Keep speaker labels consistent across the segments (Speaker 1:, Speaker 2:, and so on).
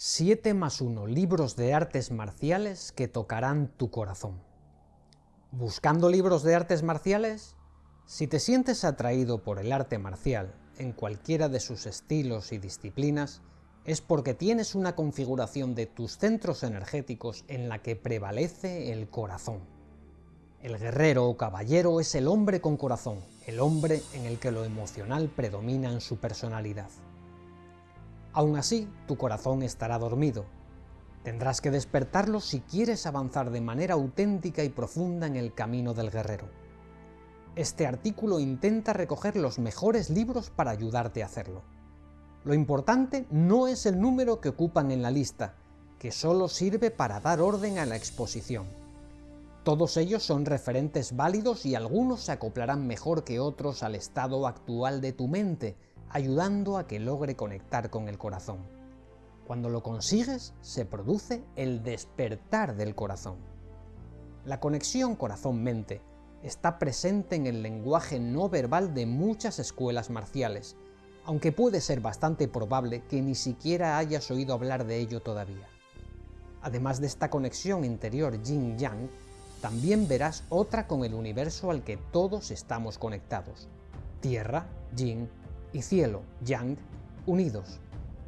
Speaker 1: 7 más 1 libros de artes marciales que tocarán tu corazón. ¿Buscando libros de artes marciales? Si te sientes atraído por el arte marcial, en cualquiera de sus estilos y disciplinas, es porque tienes una configuración de tus centros energéticos en la que prevalece el corazón. El guerrero o caballero es el hombre con corazón, el hombre en el que lo emocional predomina en su personalidad. Aún así, tu corazón estará dormido. Tendrás que despertarlo si quieres avanzar de manera auténtica y profunda en el camino del guerrero. Este artículo intenta recoger los mejores libros para ayudarte a hacerlo. Lo importante no es el número que ocupan en la lista, que solo sirve para dar orden a la exposición. Todos ellos son referentes válidos y algunos se acoplarán mejor que otros al estado actual de tu mente, ayudando a que logre conectar con el corazón. Cuando lo consigues, se produce el despertar del corazón. La conexión corazón-mente está presente en el lenguaje no verbal de muchas escuelas marciales, aunque puede ser bastante probable que ni siquiera hayas oído hablar de ello todavía. Además de esta conexión interior yin-yang, también verás otra con el universo al que todos estamos conectados. Tierra, yin, y cielo, yang, unidos,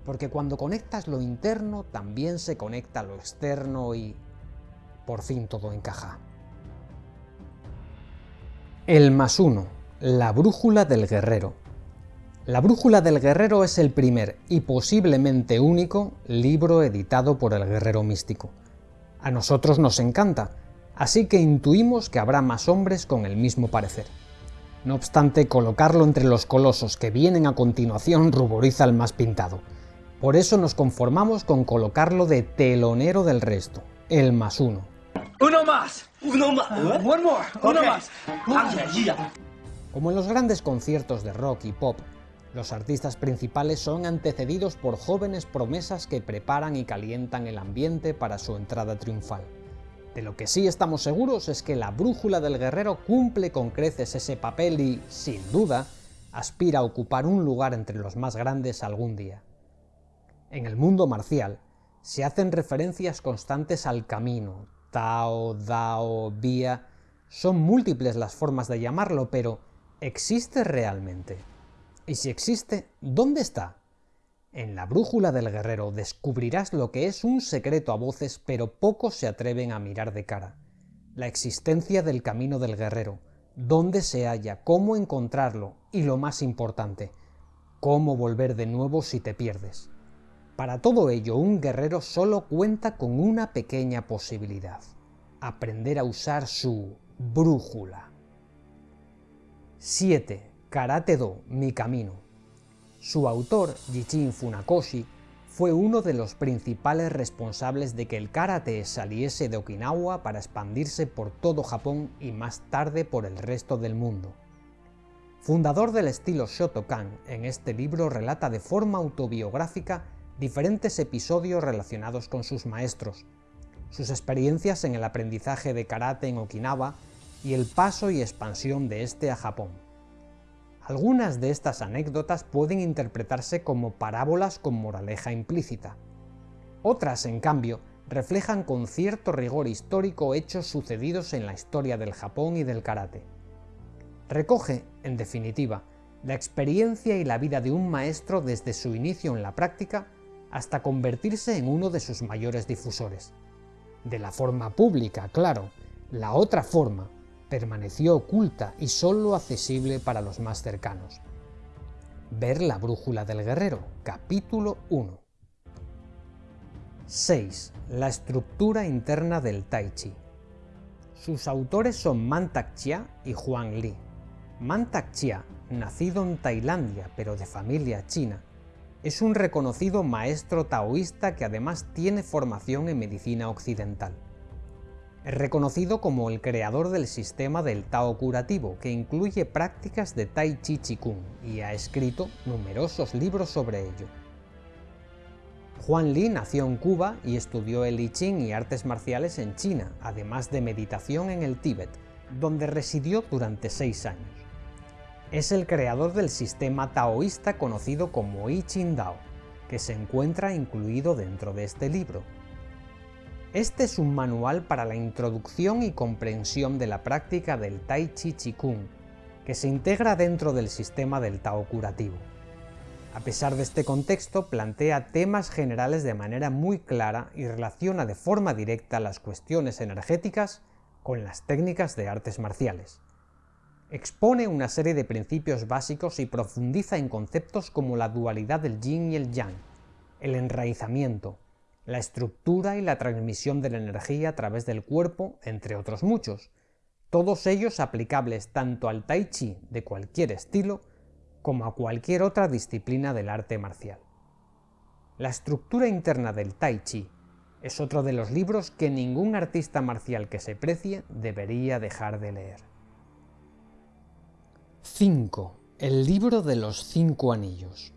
Speaker 1: porque cuando conectas lo interno también se conecta lo externo y por fin todo encaja. El más uno, la brújula del guerrero. La brújula del guerrero es el primer y posiblemente único libro editado por el guerrero místico. A nosotros nos encanta, así que intuimos que habrá más hombres con el mismo parecer. No obstante, colocarlo entre los colosos que vienen a continuación ruboriza al más pintado. Por eso nos conformamos con colocarlo de telonero del resto, el más uno.
Speaker 2: ¡Uno más! ¡Uno más! ¡One more! ¡Uno más!
Speaker 1: Como en los grandes conciertos de rock y pop, los artistas principales son antecedidos por jóvenes promesas que preparan y calientan el ambiente para su entrada triunfal. De lo que sí estamos seguros es que la brújula del guerrero cumple con creces ese papel y, sin duda, aspira a ocupar un lugar entre los más grandes algún día. En el mundo marcial, se hacen referencias constantes al camino, Tao, Dao, Vía... Son múltiples las formas de llamarlo, pero ¿existe realmente? Y si existe, ¿dónde está? En la brújula del guerrero descubrirás lo que es un secreto a voces, pero pocos se atreven a mirar de cara. La existencia del camino del guerrero, dónde se halla, cómo encontrarlo y lo más importante, cómo volver de nuevo si te pierdes. Para todo ello, un guerrero solo cuenta con una pequeña posibilidad, aprender a usar su brújula. 7. Karate Do, mi camino. Su autor, Jichin Funakoshi, fue uno de los principales responsables de que el karate saliese de Okinawa para expandirse por todo Japón y más tarde por el resto del mundo. Fundador del estilo Shotokan, en este libro relata de forma autobiográfica diferentes episodios relacionados con sus maestros, sus experiencias en el aprendizaje de karate en Okinawa y el paso y expansión de este a Japón. Algunas de estas anécdotas pueden interpretarse como parábolas con moraleja implícita. Otras, en cambio, reflejan con cierto rigor histórico hechos sucedidos en la historia del Japón y del karate. Recoge, en definitiva, la experiencia y la vida de un maestro desde su inicio en la práctica hasta convertirse en uno de sus mayores difusores. De la forma pública, claro, la otra forma, permaneció oculta y solo accesible para los más cercanos. Ver la brújula del guerrero, capítulo 1. 6. La estructura interna del Tai Chi. Sus autores son Mantak Chia y Huang Li. Mantak Chia, nacido en Tailandia pero de familia china, es un reconocido maestro taoísta que además tiene formación en medicina occidental. Es reconocido como el creador del sistema del Tao curativo, que incluye prácticas de Tai Chi Chi Kung, y ha escrito numerosos libros sobre ello. Juan Li nació en Cuba y estudió el I Ching y artes marciales en China, además de meditación en el Tíbet, donde residió durante seis años. Es el creador del sistema taoísta conocido como I Ching Dao. que se encuentra incluido dentro de este libro. Este es un manual para la introducción y comprensión de la práctica del Tai Chi Chi Kung, que se integra dentro del sistema del Tao curativo. A pesar de este contexto, plantea temas generales de manera muy clara y relaciona de forma directa las cuestiones energéticas con las técnicas de artes marciales. Expone una serie de principios básicos y profundiza en conceptos como la dualidad del yin y el yang, el enraizamiento, la estructura y la transmisión de la energía a través del cuerpo, entre otros muchos, todos ellos aplicables tanto al tai chi de cualquier estilo como a cualquier otra disciplina del arte marcial. La estructura interna del tai chi es otro de los libros que ningún artista marcial que se precie debería dejar de leer. 5. El libro de los cinco anillos.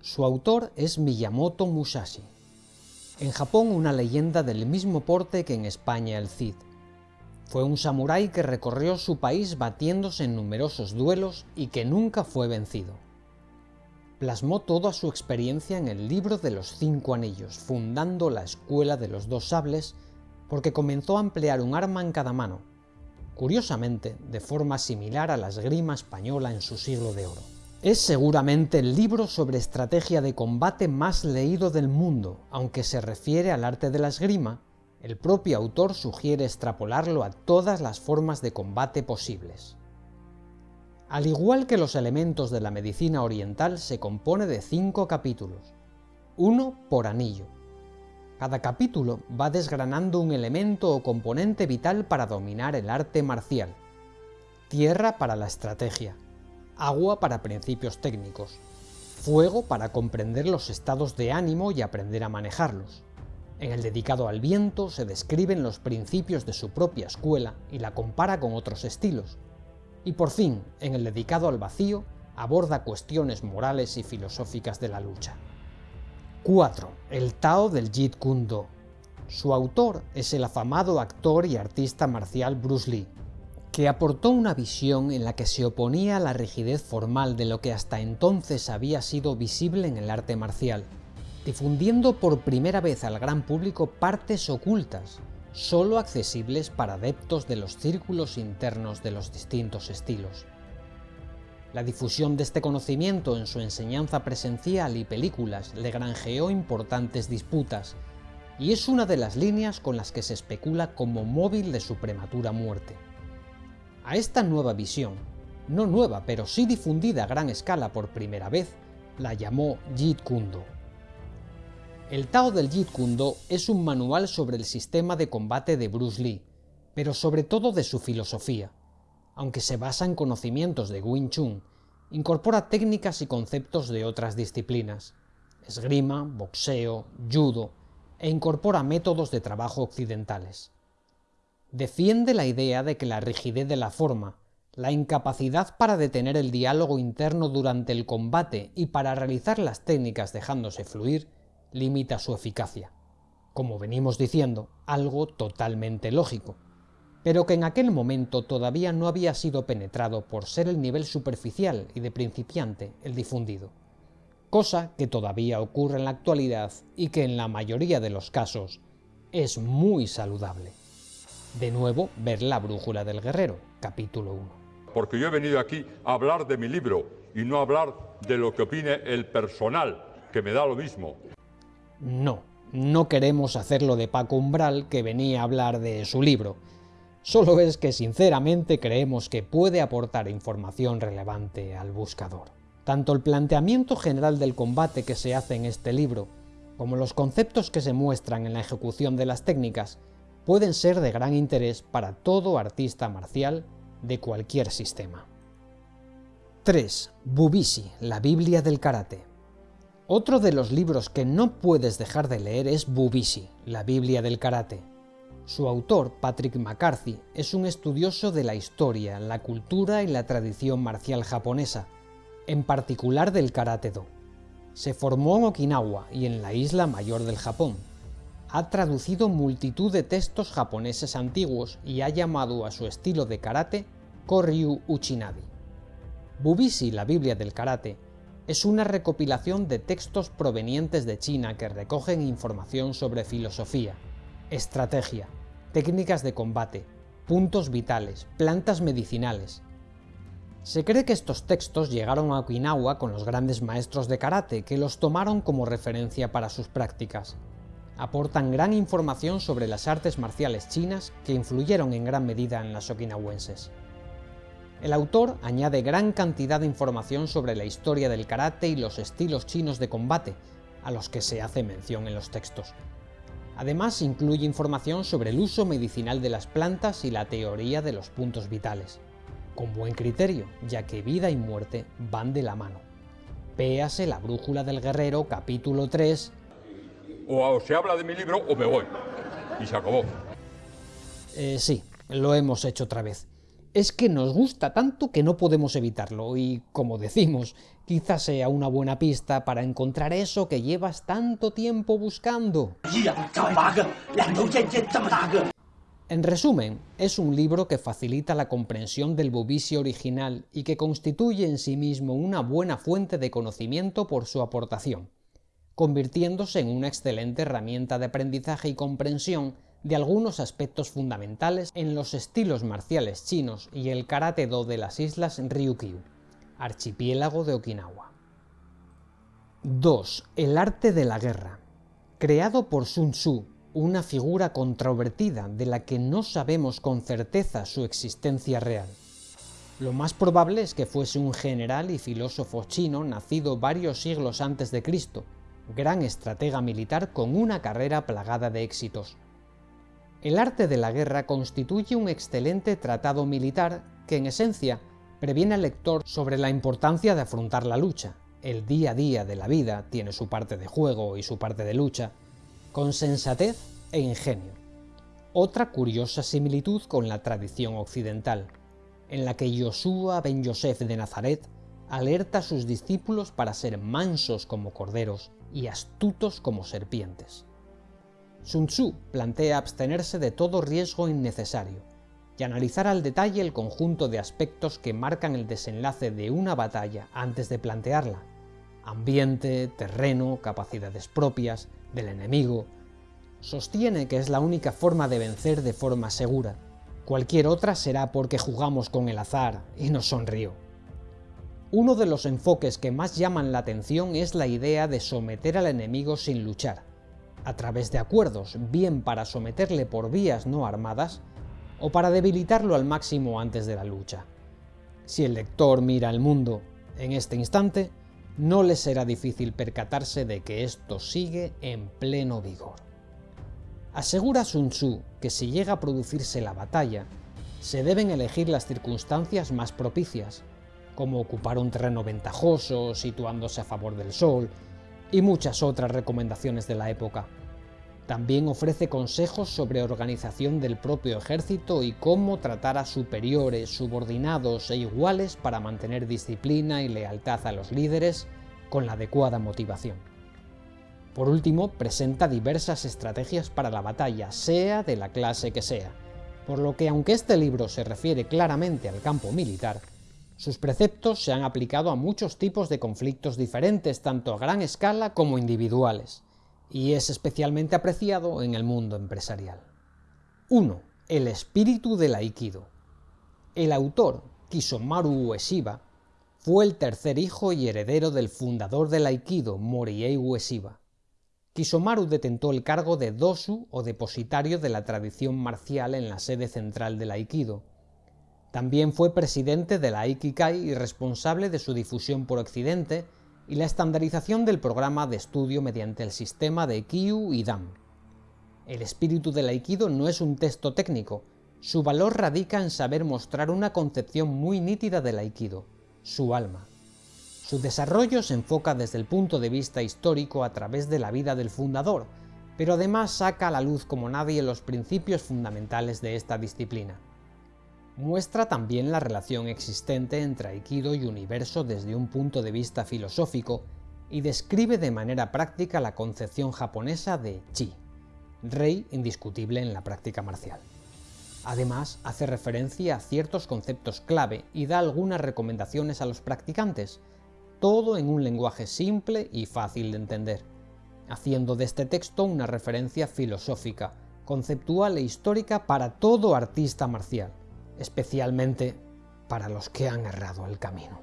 Speaker 1: Su autor es Miyamoto Musashi. En Japón una leyenda del mismo porte que en España el Cid. Fue un samurái que recorrió su país batiéndose en numerosos duelos y que nunca fue vencido. Plasmó toda su experiencia en el libro de los cinco anillos, fundando la Escuela de los Dos Sables, porque comenzó a emplear un arma en cada mano, curiosamente de forma similar a la esgrima española en su siglo de oro. Es seguramente el libro sobre estrategia de combate más leído del mundo, aunque se refiere al arte de la esgrima, el propio autor sugiere extrapolarlo a todas las formas de combate posibles. Al igual que los elementos de la medicina oriental, se compone de cinco capítulos, uno por anillo. Cada capítulo va desgranando un elemento o componente vital para dominar el arte marcial. Tierra para la estrategia, agua para principios técnicos, fuego para comprender los estados de ánimo y aprender a manejarlos, en el dedicado al viento se describen los principios de su propia escuela y la compara con otros estilos. Y por fin, en el dedicado al vacío, aborda cuestiones morales y filosóficas de la lucha. 4. El Tao del Jeet Kune Do. Su autor es el afamado actor y artista marcial Bruce Lee, que aportó una visión en la que se oponía a la rigidez formal de lo que hasta entonces había sido visible en el arte marcial, difundiendo por primera vez al gran público partes ocultas, solo accesibles para adeptos de los círculos internos de los distintos estilos. La difusión de este conocimiento en su enseñanza presencial y películas le granjeó importantes disputas, y es una de las líneas con las que se especula como móvil de su prematura muerte. A esta nueva visión, no nueva pero sí difundida a gran escala por primera vez, la llamó Jeet Kundo. El Tao del Jeet Kune es un manual sobre el sistema de combate de Bruce Lee, pero sobre todo de su filosofía. Aunque se basa en conocimientos de Wing Chun, incorpora técnicas y conceptos de otras disciplinas, esgrima, boxeo, judo, e incorpora métodos de trabajo occidentales. Defiende la idea de que la rigidez de la forma, la incapacidad para detener el diálogo interno durante el combate y para realizar las técnicas dejándose fluir, limita su eficacia. Como venimos diciendo, algo totalmente lógico, pero que en aquel momento todavía no había sido penetrado por ser el nivel superficial y de principiante el difundido, cosa que todavía ocurre en la actualidad y que en la mayoría de los casos es muy saludable. De nuevo, ver la brújula del guerrero, capítulo 1.
Speaker 3: Porque yo he venido aquí a hablar de mi libro y no a hablar de lo que opine el personal, que me da lo mismo.
Speaker 1: No, no queremos hacerlo de Paco Umbral que venía a hablar de su libro. Solo es que sinceramente creemos que puede aportar información relevante al buscador. Tanto el planteamiento general del combate que se hace en este libro, como los conceptos que se muestran en la ejecución de las técnicas, pueden ser de gran interés para todo artista marcial de cualquier sistema. 3. Bubisi, la Biblia del Karate. Otro de los libros que no puedes dejar de leer es Bubisi, la Biblia del Karate. Su autor, Patrick McCarthy, es un estudioso de la historia, la cultura y la tradición marcial japonesa, en particular del Karate Do. Se formó en Okinawa y en la isla mayor del Japón. Ha traducido multitud de textos japoneses antiguos y ha llamado a su estilo de karate Koryu Uchinadi. Bubisi, la Biblia del Karate, es una recopilación de textos provenientes de China que recogen información sobre filosofía, estrategia, técnicas de combate, puntos vitales, plantas medicinales. Se cree que estos textos llegaron a Okinawa con los grandes maestros de karate, que los tomaron como referencia para sus prácticas. Aportan gran información sobre las artes marciales chinas que influyeron en gran medida en las okinawenses. El autor añade gran cantidad de información sobre la historia del karate y los estilos chinos de combate, a los que se hace mención en los textos. Además incluye información sobre el uso medicinal de las plantas y la teoría de los puntos vitales, con buen criterio, ya que vida y muerte van de la mano. Péase la brújula del guerrero, capítulo 3.
Speaker 3: O se habla de mi libro o me voy. Y se acabó.
Speaker 1: Eh, sí, lo hemos hecho otra vez es que nos gusta tanto que no podemos evitarlo y, como decimos, quizás sea una buena pista para encontrar eso que llevas tanto tiempo buscando. En resumen, es un libro que facilita la comprensión del bobicio original y que constituye en sí mismo una buena fuente de conocimiento por su aportación, convirtiéndose en una excelente herramienta de aprendizaje y comprensión de algunos aspectos fundamentales en los estilos marciales chinos y el karate-do de las islas Ryukyu, archipiélago de Okinawa. 2. El arte de la guerra. Creado por Sun Tzu, una figura controvertida de la que no sabemos con certeza su existencia real. Lo más probable es que fuese un general y filósofo chino nacido varios siglos antes de Cristo, gran estratega militar con una carrera plagada de éxitos. El arte de la guerra constituye un excelente tratado militar que, en esencia, previene al lector sobre la importancia de afrontar la lucha. El día a día de la vida tiene su parte de juego y su parte de lucha, con sensatez e ingenio. Otra curiosa similitud con la tradición occidental, en la que Joshua ben Yosef de Nazaret alerta a sus discípulos para ser mansos como corderos y astutos como serpientes. Sun Tzu plantea abstenerse de todo riesgo innecesario y analizar al detalle el conjunto de aspectos que marcan el desenlace de una batalla antes de plantearla. Ambiente, terreno, capacidades propias, del enemigo. Sostiene que es la única forma de vencer de forma segura. Cualquier otra será porque jugamos con el azar, y nos sonrió. Uno de los enfoques que más llaman la atención es la idea de someter al enemigo sin luchar a través de acuerdos, bien para someterle por vías no armadas, o para debilitarlo al máximo antes de la lucha. Si el lector mira al mundo en este instante, no le será difícil percatarse de que esto sigue en pleno vigor. Asegura Sun Tzu que si llega a producirse la batalla, se deben elegir las circunstancias más propicias, como ocupar un terreno ventajoso, situándose a favor del sol, y muchas otras recomendaciones de la época. También ofrece consejos sobre organización del propio ejército y cómo tratar a superiores, subordinados e iguales para mantener disciplina y lealtad a los líderes con la adecuada motivación. Por último, presenta diversas estrategias para la batalla, sea de la clase que sea, por lo que aunque este libro se refiere claramente al campo militar, sus preceptos se han aplicado a muchos tipos de conflictos diferentes, tanto a gran escala como individuales, y es especialmente apreciado en el mundo empresarial. 1. El espíritu del Aikido. El autor, Kisomaru Ueshiba, fue el tercer hijo y heredero del fundador del Aikido, Moriei Ueshiba. Kisomaru detentó el cargo de dosu o depositario de la tradición marcial en la sede central del Aikido, también fue presidente de la Aikikai y responsable de su difusión por Occidente y la estandarización del programa de estudio mediante el sistema de Kyu y Dan. El espíritu del Aikido no es un texto técnico, su valor radica en saber mostrar una concepción muy nítida del Aikido, su alma. Su desarrollo se enfoca desde el punto de vista histórico a través de la vida del fundador, pero además saca a la luz como nadie los principios fundamentales de esta disciplina. Muestra también la relación existente entre Aikido y universo desde un punto de vista filosófico y describe de manera práctica la concepción japonesa de Chi, rey indiscutible en la práctica marcial. Además, hace referencia a ciertos conceptos clave y da algunas recomendaciones a los practicantes, todo en un lenguaje simple y fácil de entender, haciendo de este texto una referencia filosófica, conceptual e histórica para todo artista marcial, especialmente para los que han errado el camino.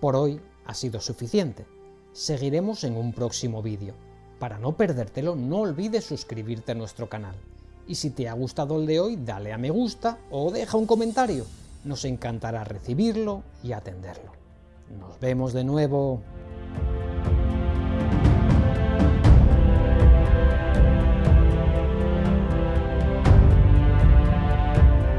Speaker 1: Por hoy ha sido suficiente. Seguiremos en un próximo vídeo. Para no perdértelo, no olvides suscribirte a nuestro canal. Y si te ha gustado el de hoy, dale a me gusta o deja un comentario. Nos encantará recibirlo y atenderlo. Nos vemos de nuevo.